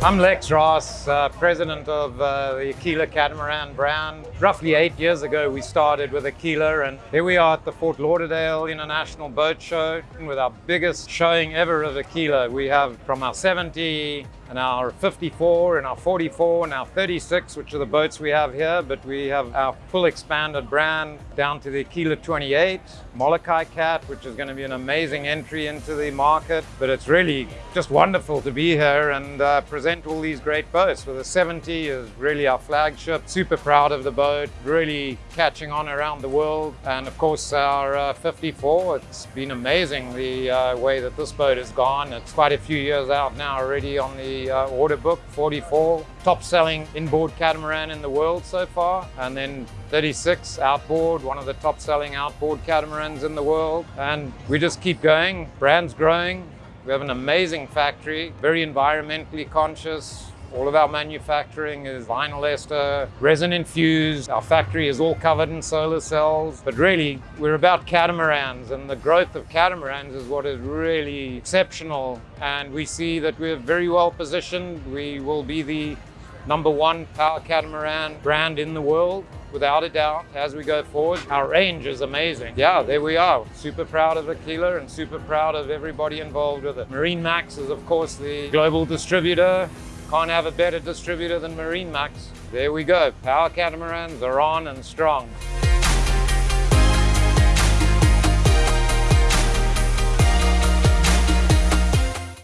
I'm Lex Raas, uh, president of uh, the Aquila Catamaran brand. Roughly eight years ago, we started with Aquila, and here we are at the Fort Lauderdale International Boat Show with our biggest showing ever of Aquila. We have from our 70 and our 54 and our 44 and our 36, which are the boats we have here, but we have our full expanded brand down to the Aquila 28, Molokai Cat, which is going to be an amazing entry into the market. But it's really just wonderful to be here and uh, present all these great boats. With the 70 is really our flagship, super proud of the boat, really catching on around the world. And of course our uh, 54, it's been amazing the uh, way that this boat has gone. It's quite a few years out now already on the uh, order book, 44, top selling inboard catamaran in the world so far. And then 36 outboard, one of the top selling outboard catamarans in the world. And we just keep going, brand's growing. We have an amazing factory, very environmentally conscious, all of our manufacturing is vinyl ester, resin infused. Our factory is all covered in solar cells. But really, we're about catamarans and the growth of catamarans is what is really exceptional. And we see that we're very well positioned. We will be the number one power catamaran brand in the world without a doubt as we go forward. Our range is amazing. Yeah, there we are. Super proud of Aquila and super proud of everybody involved with it. Marine Max is of course the global distributor can't have a better distributor than Marine Max. There we go. Power catamarans are on and strong.